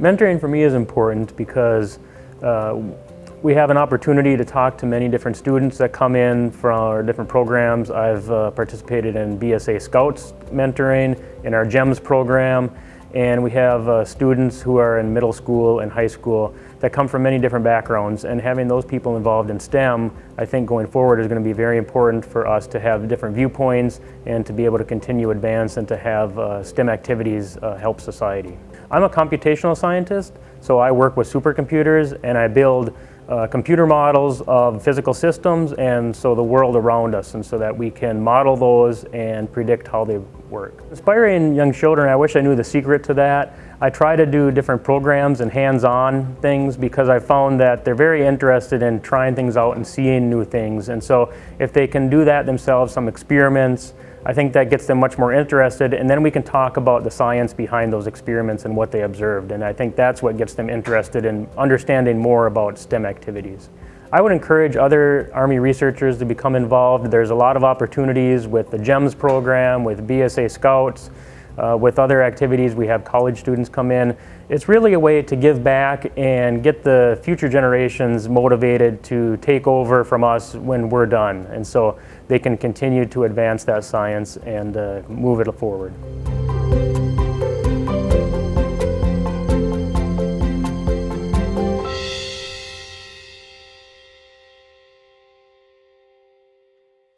Mentoring for me is important because uh, we have an opportunity to talk to many different students that come in from our different programs. I've uh, participated in BSA Scouts mentoring, in our GEMS program, and we have uh, students who are in middle school and high school that come from many different backgrounds and having those people involved in STEM I think going forward is going to be very important for us to have different viewpoints and to be able to continue advance and to have uh, STEM activities uh, help society. I'm a computational scientist so I work with supercomputers and I build uh, computer models of physical systems and so the world around us and so that we can model those and predict how they work. Inspiring young children, I wish I knew the secret to that. I try to do different programs and hands-on things because I found that they're very interested in trying things out and seeing new things and so if they can do that themselves, some experiments, I think that gets them much more interested and then we can talk about the science behind those experiments and what they observed and I think that's what gets them interested in understanding more about STEM activities. I would encourage other Army researchers to become involved. There's a lot of opportunities with the GEMS program, with BSA Scouts, uh, with other activities, we have college students come in. It's really a way to give back and get the future generations motivated to take over from us when we're done. And so they can continue to advance that science and uh, move it forward.